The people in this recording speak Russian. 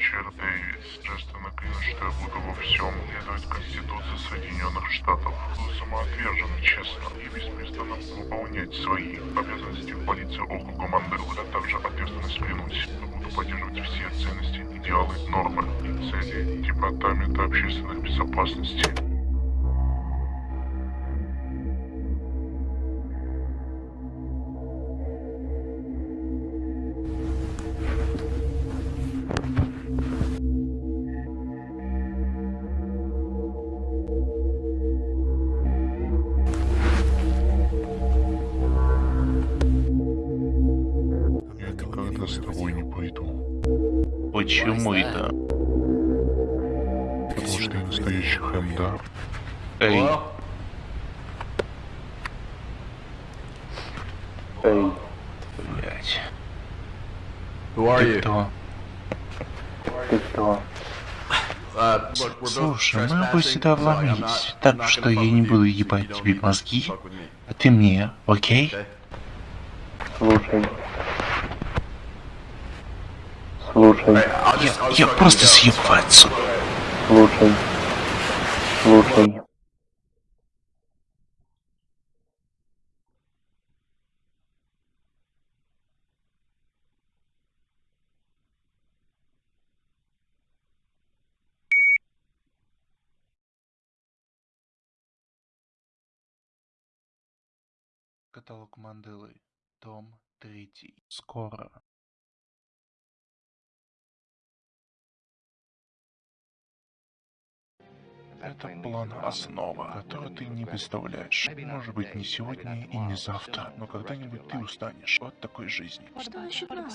Торжественно клянусь, что я буду во всем следовать Конституции Соединенных Штатов. Буду самоотверженно, честно и беспрестанно выполнять свои обязанности в полиции округа Мандела. Я также ответственность клянусь, буду поддерживать все ценности, идеалы, нормы и цели Департамента общественной безопасности. С тобой не пойду, Почему это? потому что я настоящий хэмда. Эй, Эй, are Ты кто? ты кто? Both Слушай, мы оба сюда вломились, так что я не буду ебать тебе мозги, а ты мне, окей? Слушай. Слушай, I'll just- Я, я просто съебу отсюда. слушай. Слушай. Каталог Манделы. Том третий. Скоро. Это план основа, который ты не представляешь. Может быть не сегодня и не завтра, но когда-нибудь ты устанешь от такой жизни. Что насчет нас?